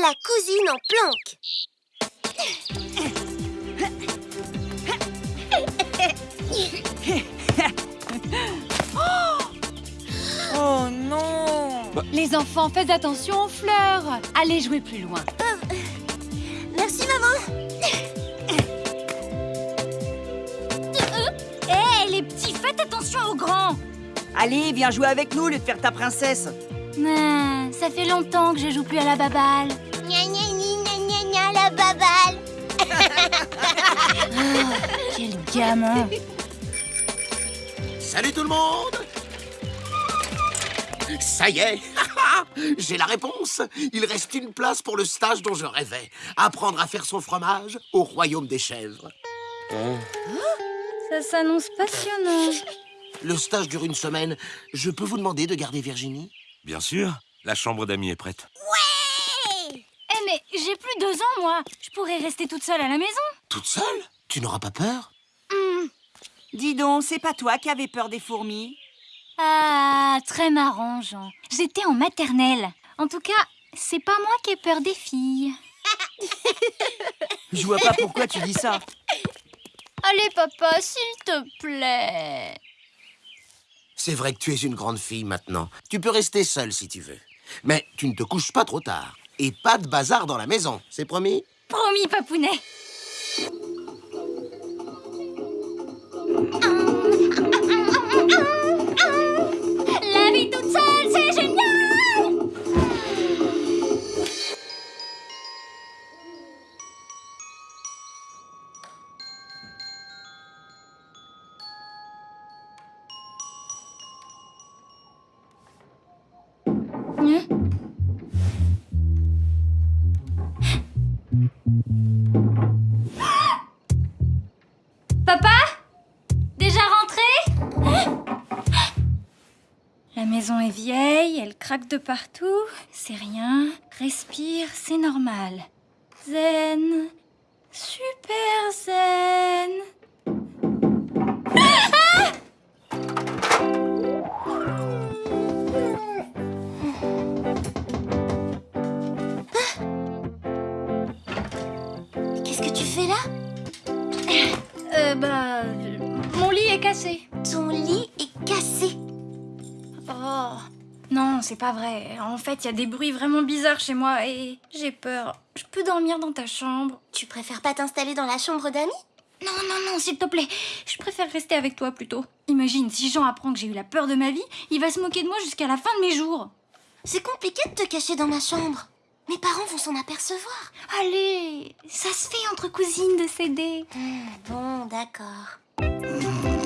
La cousine en planque. Oh non. Les enfants, faites attention aux fleurs. Allez jouer plus loin. Merci maman. Hé, les petits, faites attention aux grands. Allez, viens jouer avec nous, au lieu de faire ta princesse. Ça fait longtemps que je joue plus à la baballe. Quel gamin Salut tout le monde Ça y est J'ai la réponse Il reste une place pour le stage dont je rêvais. Apprendre à faire son fromage au royaume des chèvres. Ça s'annonce passionnant. Le stage dure une semaine. Je peux vous demander de garder Virginie? Bien sûr, la chambre d'amis est prête. Eh mais j'ai plus deux ans, moi Je pourrais rester toute seule à la maison Toute seule? Tu n'auras pas peur Dis donc, c'est pas toi qui avais peur des fourmis Ah, très marrant, Jean. J'étais en maternelle. En tout cas, c'est pas moi qui ai peur des filles. Je vois pas pourquoi tu dis ça. Allez, papa, s'il te plaît. C'est vrai que tu es une grande fille maintenant. Tu peux rester seule si tu veux. Mais tu ne te couches pas trop tard. Et pas de bazar dans la maison, c'est promis? Promis, papounet. Craque de partout. C'est rien. Respire, c'est normal. Zen. Super zen. Qu'est-ce que tu fais là? C'est pas vrai. En fait, il y a des bruits vraiment bizarres chez moi et j'ai peur. Je peux dormir dans ta chambre Tu préfères pas t'installer dans la chambre d'amis? Non, non, non, s'il te plaît. Je préfère rester avec toi plutôt. Imagine, si Jean apprend que j'ai eu la peur de ma vie, il va se moquer de moi jusqu'à la fin de mes jours. C'est compliqué de te cacher dans ma chambre. Mes parents vont s'en apercevoir. Allez, ça se fait entre cousines de s'aider. Bon, d'accord.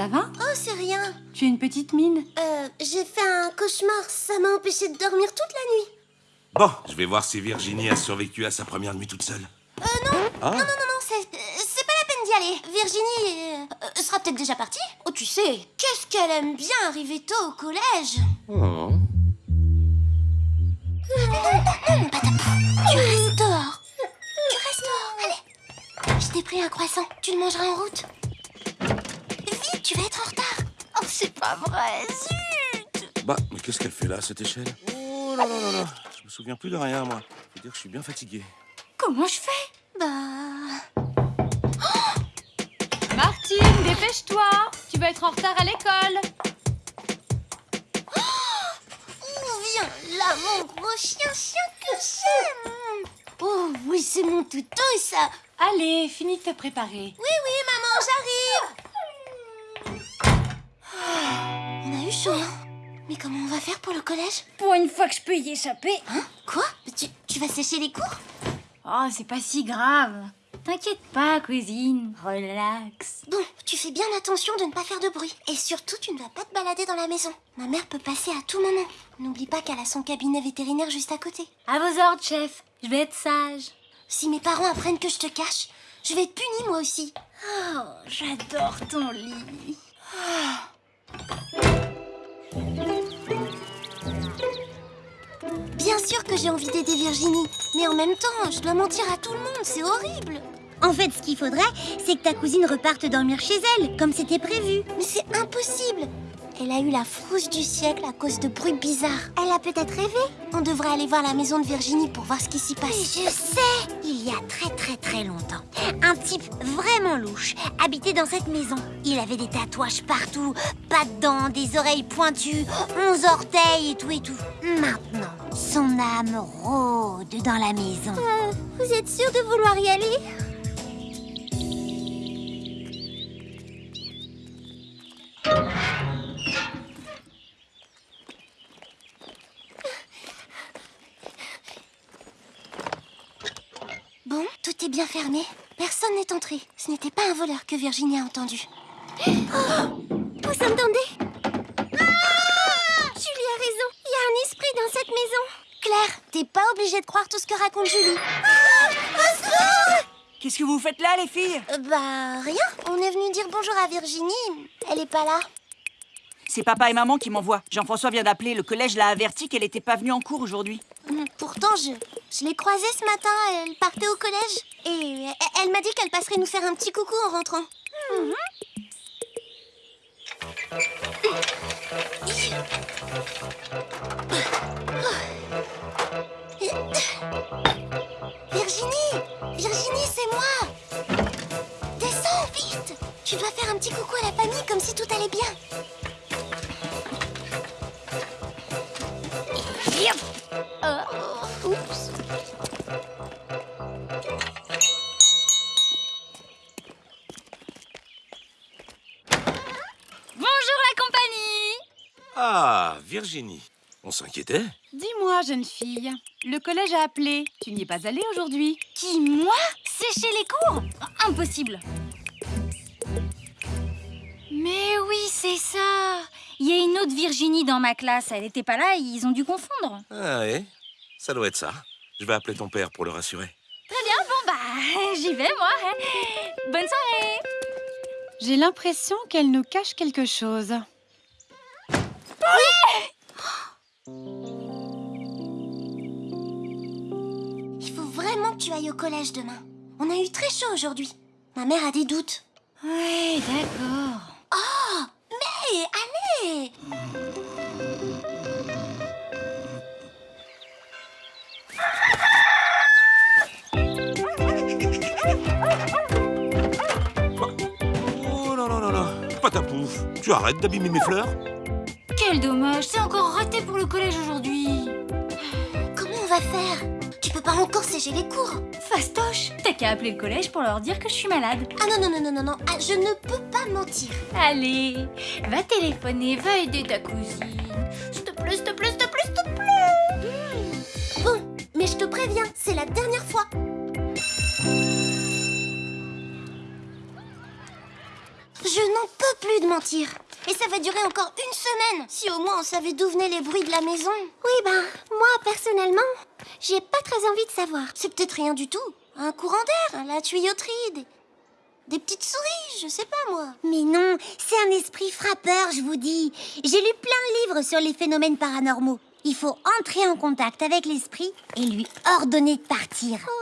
Ça va? Oh, c'est rien. Tu as une petite mine? Euh, j'ai fait un cauchemar. Ça m'a empêché de dormir toute la nuit. Bon, je vais voir si Virginie a survécu à sa première nuit toute seule. Euh, non. Ah Non, non, non, non, c'est, euh, c'est pas la peine d'y aller. Virginie euh, euh, sera peut-être déjà partie. Oh, tu sais, qu'est-ce qu'elle aime bien arriver tôt au collège. Oh. Non, non, non, patapou. Tu restes dehors. Tu restes dehors, allez. Je t'ai pris un croissant. Tu le mangeras en route. Tu vas être en retard. Oh, c'est pas vrai, zut. Bah, mais qu'est-ce qu'elle fait là, cette échelle? Oh là là là là Je me souviens plus de rien, moi. Faut dire que je suis bien fatigué. Comment je fais? Bah... Martine, dépêche-toi Tu vas être en retard à l'école Oh, viens là, mon gros chien, chien que j'aime? Oh, oui, c'est mon toutou, ça. Allez, finis de te préparer. Oui, oui, chaud, hein Mais comment on va faire pour le collège? Pour une fois que je peux y échapper. Hein? Quoi? Tu, tu vas sécher les cours? Oh, c'est pas si grave. T'inquiète pas, cousine. Relax. Bon, tu fais bien attention de ne pas faire de bruit. Et surtout, tu ne vas pas te balader dans la maison. Ma mère peut passer à tout moment. N'oublie pas qu'elle a son cabinet vétérinaire juste à côté. À vos ordres, chef. Je vais être sage. Si mes parents apprennent que je te cache, je vais être punie moi aussi. Oh, j'adore ton lit. Sûr que j'ai envie d'aider Virginie. Mais en même temps, je dois mentir à tout le monde, c'est horrible. En fait, ce qu'il faudrait, c'est que ta cousine reparte dormir chez elle, comme c'était prévu. Mais c'est impossible. Elle a eu la frousse du siècle à cause de bruits bizarres. Elle a peut-être rêvé On devrait aller voir la maison de Virginie pour voir ce qui s'y Mais passe. je sais Il y a très très très longtemps, un type vraiment louche habitait dans cette maison. Il avait des tatouages partout, pas de dents, des oreilles pointues, onze orteils et tout et tout. Maintenant, son âme rôde dans la maison. Euh, vous êtes sûr de vouloir y aller? Bon, tout est bien fermé. Personne n'est entré. Ce n'était pas un voleur que Virginie a entendu. Oh Vous entendez ah Julie a raison. Il y a un esprit dans cette maison. Claire, t'es pas obligée de croire tout ce que raconte Julie. Qu'est-ce que vous faites là, les filles? Euh, bah, rien. On est venu dire bonjour à Virginie. Elle est pas là. C'est papa et maman qui m'envoient. Jean-François vient d'appeler. Le collège l'a averti qu'elle n'était pas venue en cours aujourd'hui. Hum, Pourtant, je, je l'ai croisée ce matin. Elle partait au collège. Et elle, elle m'a dit qu'elle passerait nous faire un petit coucou en rentrant. Virginie Virginie, c'est moi. Descends, vite. Tu dois faire un petit coucou à la famille comme si tout allait bien. Virginie. On s'inquiétait Dis-moi, jeune fille, le collège a appelé. Tu n'y es pas allée aujourd'hui? Qui, moi? Sécher les cours? Impossible Mais oui, c'est ça Il y a une autre Virginie dans ma classe. Elle n'était pas là, ils ont dû confondre. Ah ouais? Ça doit être ça. Je vais appeler ton père pour le rassurer. Très bien, bon bah, j'y vais moi. Bonne soirée J'ai l'impression qu'elle nous cache quelque chose. Il faut vraiment que tu ailles au collège demain. On a eu très chaud aujourd'hui. Ma mère a des doutes. Ouais, d'accord. Oh Mais allez Oh non, non, non, non. Patapouf. Tu arrêtes d'abîmer mes fleurs Quel dommage, c'est encore raté pour le collège aujourd'hui. Comment on va faire? Tu peux pas encore sécher les cours. Fastoche, t'as qu'à appeler le collège pour leur dire que je suis malade. Ah non, non, non, non, non, non. Ah, je ne peux pas mentir. Allez, va téléphoner, va aider ta cousine. S'il te plaît, s'il te plaît, s'il te plaît, s'il te plaît. Bon, mais je te préviens, c'est la dernière fois. Je n'en peux plus de mentir. Et ça va durer encore une semaine. Si au moins on savait d'où venaient les bruits de la maison. Oui, ben, moi, personnellement, j'ai pas très envie de savoir. C'est peut-être rien du tout. Un courant d'air, la tuyauterie, des... des petites souris, je sais pas moi. Mais non, c'est un esprit frappeur, je vous dis. J'ai lu plein de livres sur les phénomènes paranormaux. Il faut entrer en contact avec l'esprit et lui ordonner de partir. Esprit,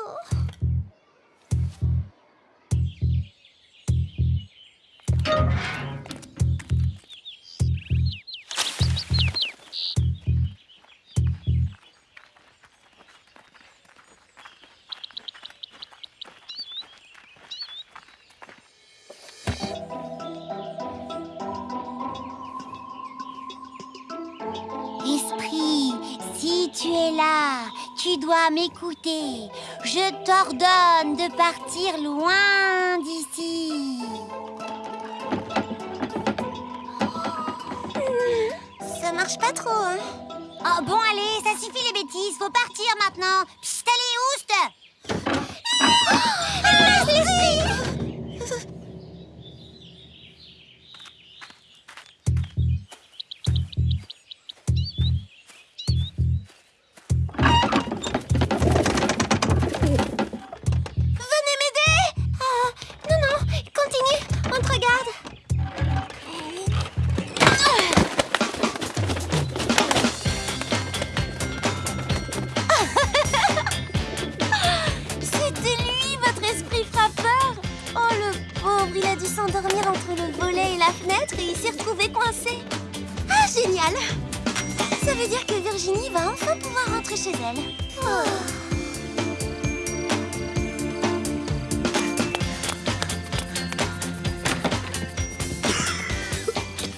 si tu es là, tu dois m'écouter. Je t'ordonne de partir loin d'ici. Ça marche pas trop, hein. Oh bon, allez, ça suffit les bêtises, faut partir maintenant. Psst, allez, oust Venez la fenêtre et il s'est retrouvé coincé. Ah, génial Ça veut dire que Virginie va enfin pouvoir rentrer chez elle. Oh.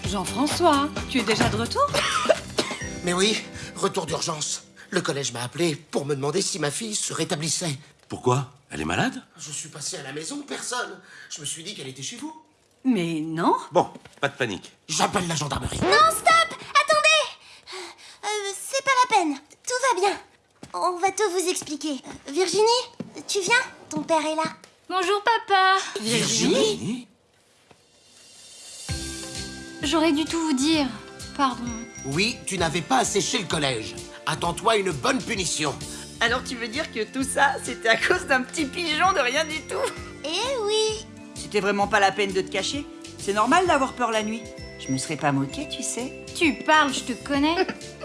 Jean-François, tu es déjà de retour? Mais oui, retour d'urgence. Le collège m'a appelé pour me demander si ma fille se rétablissait. Pourquoi? Elle est malade? Je suis passé à la maison, personne. Je me suis dit qu'elle était chez vous. Mais non. Bon, pas de panique. J'appelle la gendarmerie. Non, stop Attendez Euh, C'est pas la peine. Tout va bien. On va tout vous expliquer. Euh, Virginie, tu viens? Ton père est là. Bonjour papa Virginie? J'aurais dû tout vous dire. Pardon. Oui, tu n'avais pas asséché le collège. Attends-toi une bonne punition. Alors tu veux dire que tout ça, c'était à cause d'un petit pigeon de rien du tout? Eh oui C'était vraiment pas la peine de te cacher. C'est normal d'avoir peur la nuit. Je me serais pas moquée, tu sais. Tu parles, je te connais.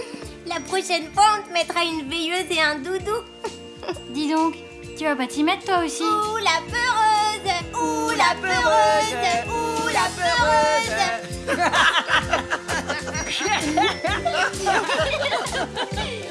La prochaine fois, on te mettra une veilleuse et un doudou. Dis donc, tu vas pas t'y mettre toi aussi Ouh la peureuse Ouh la peureuse Ouh la peureuse